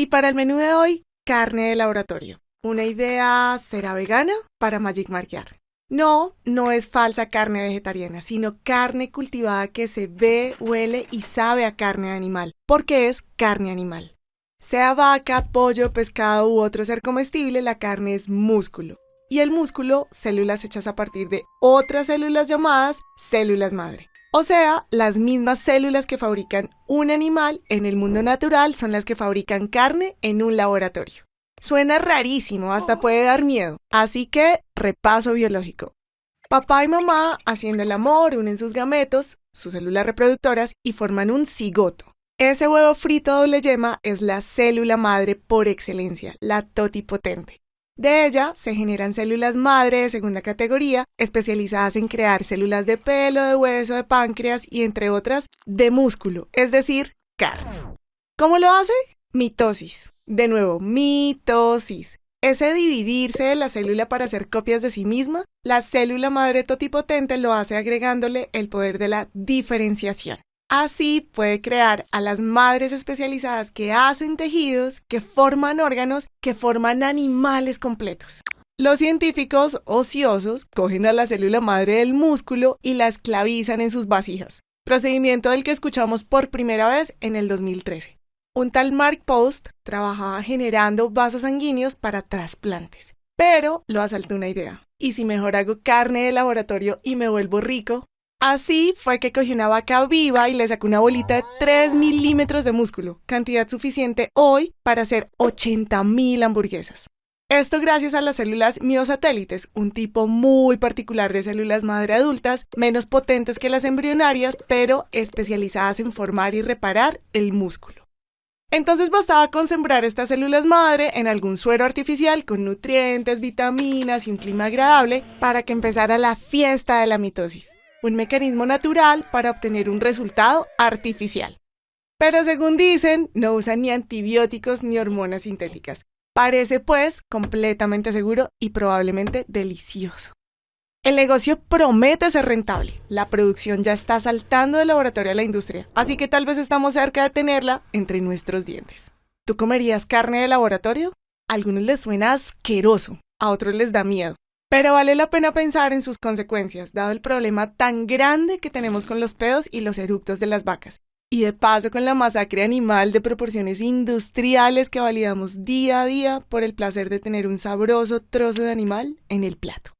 Y para el menú de hoy, carne de laboratorio. Una idea será vegana para Magic Marquear. No, no es falsa carne vegetariana, sino carne cultivada que se ve, huele y sabe a carne de animal, porque es carne animal. Sea vaca, pollo, pescado u otro ser comestible, la carne es músculo. Y el músculo, células hechas a partir de otras células llamadas células madre. O sea, las mismas células que fabrican un animal en el mundo natural son las que fabrican carne en un laboratorio. Suena rarísimo, hasta puede dar miedo. Así que, repaso biológico. Papá y mamá, haciendo el amor, unen sus gametos, sus células reproductoras, y forman un cigoto. Ese huevo frito doble yema es la célula madre por excelencia, la totipotente. De ella se generan células madre de segunda categoría, especializadas en crear células de pelo, de hueso, de páncreas y entre otras de músculo, es decir, carne. ¿Cómo lo hace? Mitosis. De nuevo, mitosis. Ese dividirse de la célula para hacer copias de sí misma, la célula madre totipotente lo hace agregándole el poder de la diferenciación. Así puede crear a las madres especializadas que hacen tejidos, que forman órganos, que forman animales completos. Los científicos ociosos cogen a la célula madre del músculo y la esclavizan en sus vasijas, procedimiento del que escuchamos por primera vez en el 2013. Un tal Mark Post trabajaba generando vasos sanguíneos para trasplantes, pero lo asaltó una idea. ¿Y si mejor hago carne de laboratorio y me vuelvo rico? Así fue que cogió una vaca viva y le sacó una bolita de 3 milímetros de músculo, cantidad suficiente hoy para hacer 80 mil hamburguesas. Esto gracias a las células miosatélites, un tipo muy particular de células madre adultas, menos potentes que las embrionarias, pero especializadas en formar y reparar el músculo. Entonces bastaba con sembrar estas células madre en algún suero artificial con nutrientes, vitaminas y un clima agradable para que empezara la fiesta de la mitosis un mecanismo natural para obtener un resultado artificial. Pero según dicen, no usan ni antibióticos ni hormonas sintéticas. Parece pues completamente seguro y probablemente delicioso. El negocio promete ser rentable. La producción ya está saltando del laboratorio a la industria, así que tal vez estamos cerca de tenerla entre nuestros dientes. ¿Tú comerías carne de laboratorio? A algunos les suena asqueroso, a otros les da miedo. Pero vale la pena pensar en sus consecuencias, dado el problema tan grande que tenemos con los pedos y los eructos de las vacas. Y de paso con la masacre animal de proporciones industriales que validamos día a día por el placer de tener un sabroso trozo de animal en el plato.